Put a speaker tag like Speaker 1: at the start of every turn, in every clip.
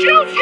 Speaker 1: Chelsea!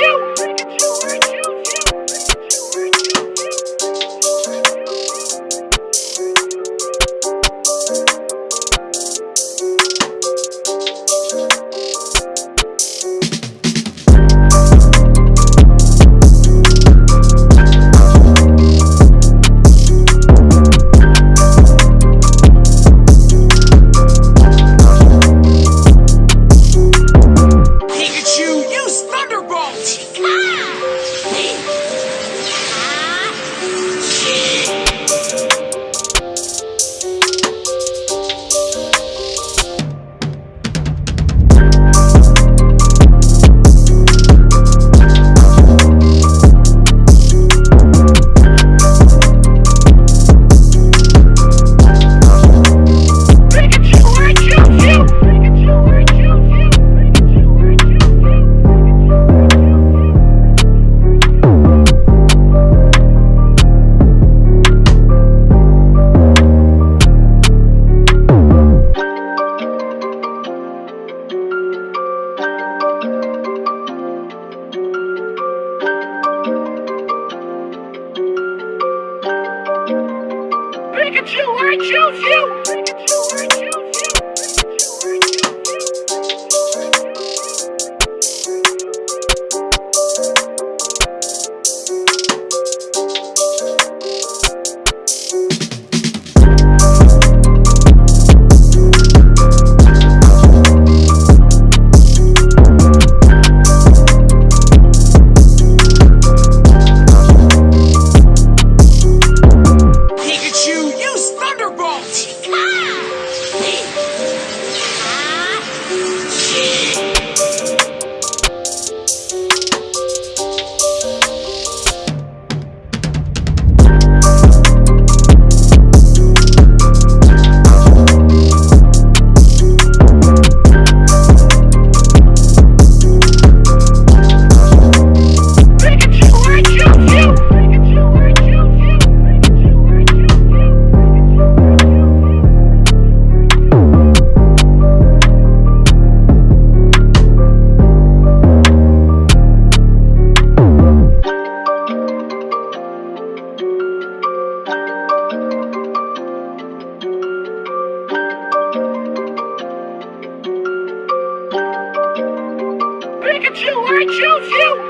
Speaker 1: At you, I choose you. I choose you!